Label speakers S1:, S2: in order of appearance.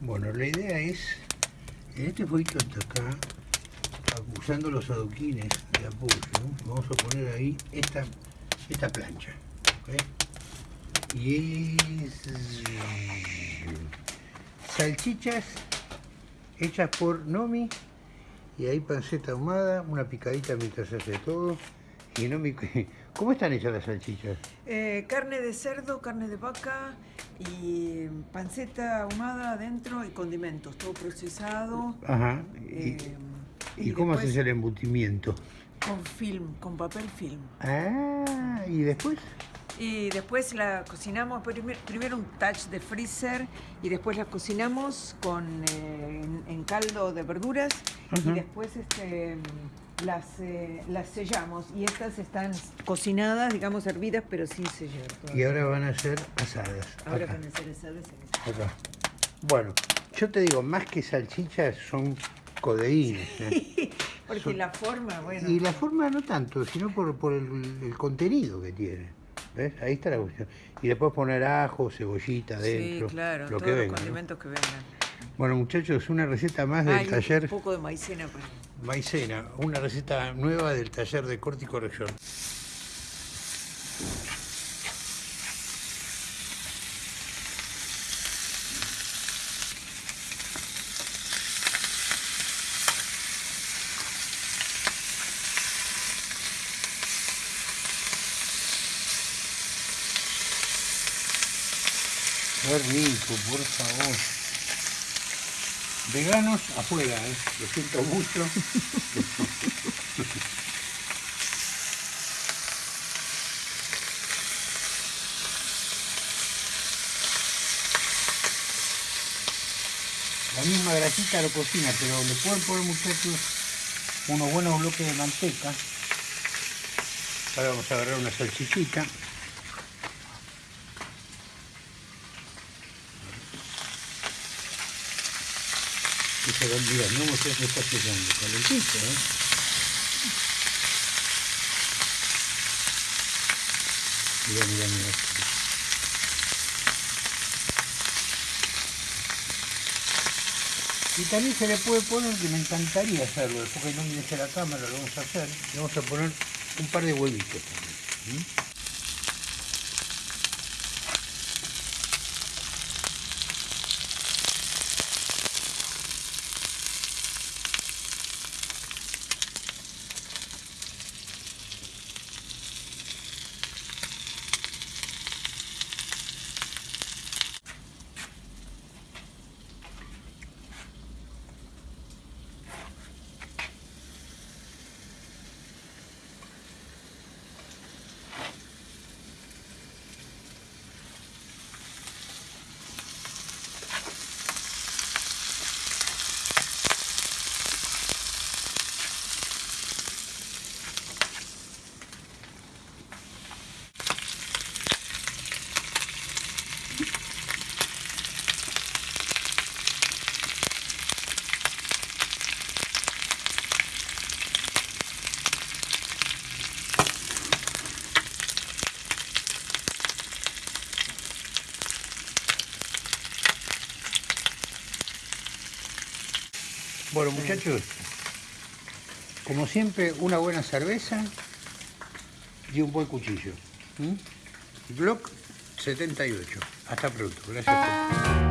S1: Bueno, la idea es, en este fueguito hasta acá, usando los adoquines de apoyo, vamos a poner ahí esta, esta plancha. Y es salchichas hechas por Nomi y ahí panceta ahumada, una picadita mientras se hace todo. Y Nomi, ¿cómo están hechas las salchichas?
S2: Eh, carne de cerdo, carne de vaca y panceta ahumada adentro y condimentos, todo procesado.
S1: Ajá. ¿Y, eh, cómo haces el embutimiento?
S2: Con film, con papel film.
S1: Ah, ¿y después?
S2: Y después la cocinamos, primero un touch de freezer y después la cocinamos con, eh, en, caldo de verduras y después este, las, eh, las sellamos y estas están cocinadas, digamos hervidas, pero sin sellar.
S1: Y ahora van a ser asadas.
S2: Ahora van a ser asadas.
S1: Acá. Bueno, yo te digo, más que salchichas son codeínas.
S2: ¿eh? Porque la forma, bueno.
S1: Y la forma no tanto, sino por, por el contenido que tiene. ¿Ves? Ahí está la cuestión. Y después poner ajo, cebollita dentro.
S2: Sí, claro, lo todos que los condimentos que vengan.
S1: Bueno, muchachos, una receta más del taller.
S2: Un poco de maicena. Pues.
S1: Maicena, una receta nueva del taller de corte y corrección. Qué rico, por favor. Veganos afuera, ¿eh? lo siento mucho. La misma grasita lo cocina, pero le pueden poner muchachos unos buenos bloques de manteca. Ahora vamos a agarrar una salchichita. Se va a no usted se está sellando, calentito, ¿eh? Mira, mira, mira. Y también se le puede poner, que me encantaría hacerlo, después que no me deje la cámara, lo vamos a hacer, le vamos a poner un par de huevitos también. Bueno muchachos, como siempre una buena cerveza y un buen cuchillo. Block 78. Hasta pronto. Gracias.